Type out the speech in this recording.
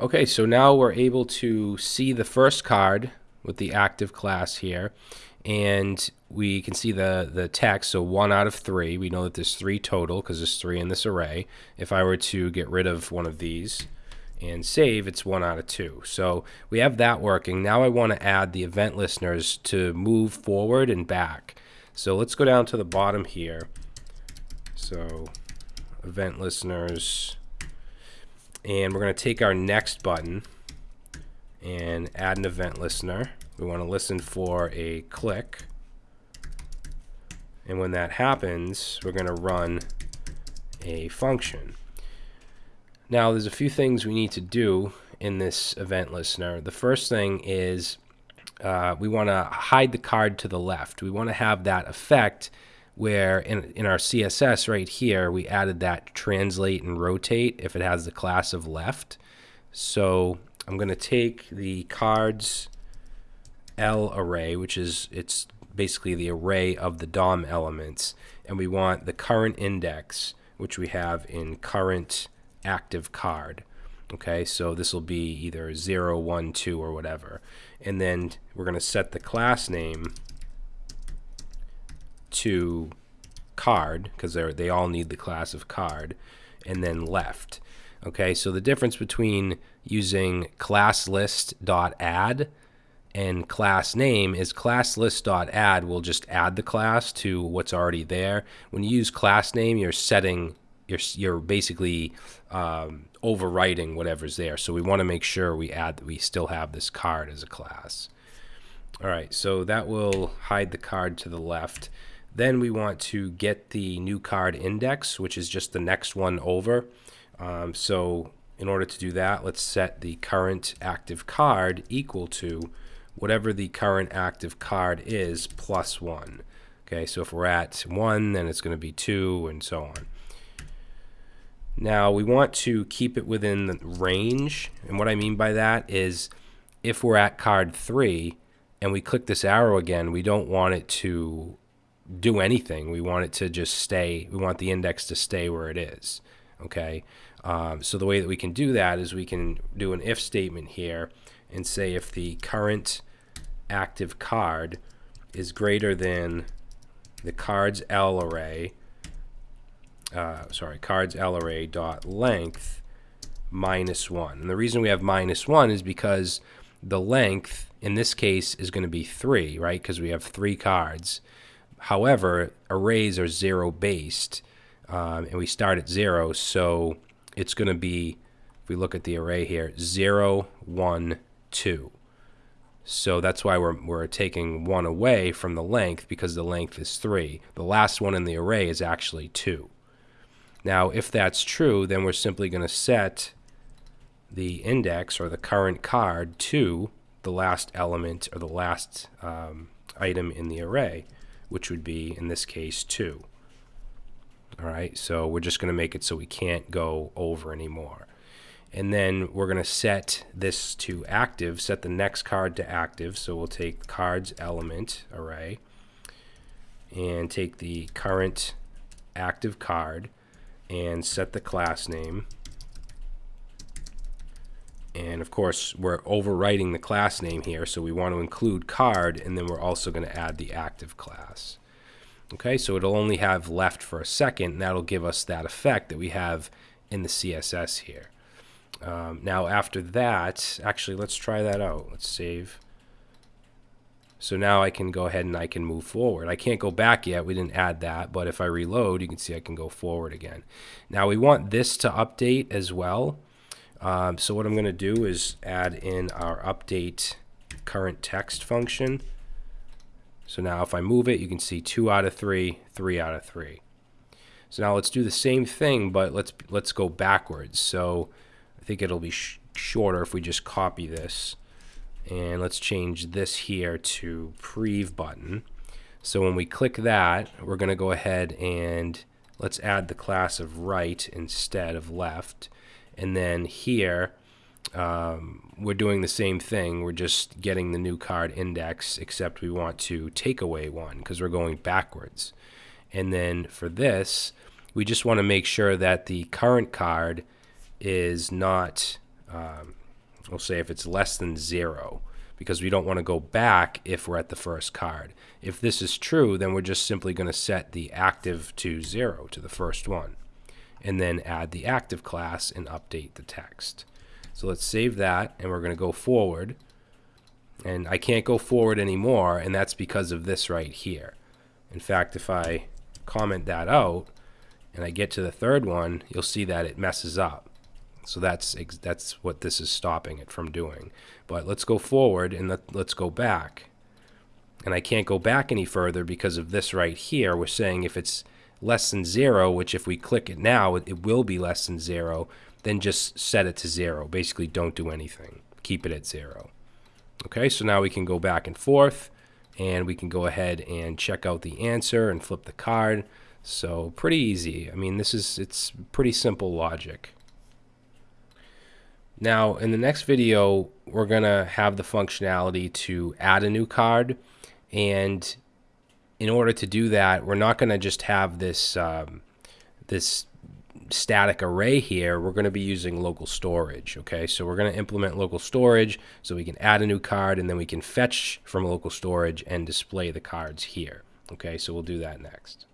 Okay, so now we're able to see the first card with the active class here, and we can see the, the text, so one out of three. We know that there's three total because there's three in this array. If I were to get rid of one of these and save, it's one out of two. So we have that working. Now I want to add the event listeners to move forward and back. So let's go down to the bottom here. So event listeners and we're going to take our next button and add an event listener. We want to listen for a click. And when that happens, we're going to run a function. Now, there's a few things we need to do in this event listener. The first thing is uh, we want to hide the card to the left. We want to have that effect where in, in our CSS right here, we added that translate and rotate if it has the class of left. So I'm going to take the cards L array, which is it's basically the array of the DOM elements, and we want the current index, which we have in current active card. Okay, so this will be either 0, 1, 2, or whatever. And then we're going to set the class name to card because they they all need the class of card and then left. Okay so the difference between using class list dot add and class name is class list dot add will just add the class to what's already there. When you use class name you're setting you're, you're basically um, overwriting whatever's there. So we want to make sure we add that we still have this card as a class. All right so that will hide the card to the left then we want to get the new card index, which is just the next one over. Um, so in order to do that, let's set the current active card equal to whatever the current active card is plus 1. Okay, so if we're at 1, then it's going to be 2, and so on. Now, we want to keep it within the range, and what I mean by that is if we're at card 3 and we click this arrow again, we don't want it to do anything. We want it to just stay. We want the index to stay where it is. Okay. Um, so the way that we can do that is we can do an if statement here and say if the current active card is greater than the cards L array, uh, sorry, cards L array dot length minus one. And the reason we have minus one is because the length in this case is going to be three, right? Because we have three cards. However, arrays are zero based, um, and we start at zero, so it's going to be, if we look at the array here, zero, one, two. So that's why we're, we're taking one away from the length because the length is three. The last one in the array is actually two. Now, if that's true, then we're simply going to set the index or the current card to the last element or the last um, item in the array which would be, in this case, 2. All right, so we're just going to make it so we can't go over anymore. And then we're going to set this to active, set the next card to active. So we'll take cards element array and take the current active card and set the class name and of course, we're overwriting the class name here, so we want to include card, and then we're also going to add the active class. Okay, so it'll only have left for a second, and that'll give us that effect that we have in the CSS here. Um, now after that, actually let's try that out. Let's save. So now I can go ahead and I can move forward. I can't go back yet, we didn't add that, but if I reload, you can see I can go forward again. Now we want this to update as well. Um, so what I'm going to do is add in our update current text function. So now if I move it, you can see 2 out of 3, 3 out of 3. So now let's do the same thing, but let's let's go backwards. So I think it'll be sh shorter if we just copy this. And let's change this here to prev button. So when we click that, we're going to go ahead and let's add the class of right instead of left. And then here, um, we're doing the same thing. We're just getting the new card index, except we want to take away one because we're going backwards. And then for this, we just want to make sure that the current card is not um, We'll say if it's less than zero because we don't want to go back if we're at the first card. If this is true, then we're just simply going to set the active to zero to the first one and then add the active class and update the text. So let's save that and we're going to go forward. And I can't go forward anymore and that's because of this right here. In fact, if I comment that out and I get to the third one, you'll see that it messes up. So that's that's what this is stopping it from doing. But let's go forward and let, let's go back. And I can't go back any further because of this right here. We're saying if it's less than zero, which if we click it now, it, will be less than zero, then just set it to zero. Basically, don't do anything. Keep it at zero. Okay, so now we can go back and forth and we can go ahead and check out the answer and flip the card. So pretty easy. I mean, this is, it's pretty simple logic. Now, in the next video, we're going to have the functionality to add a new card. And in order to do that, we're not going to just have this, um, this static array here. We're going to be using local storage. Okay, so we're going to implement local storage so we can add a new card and then we can fetch from local storage and display the cards here. Okay, so we'll do that next.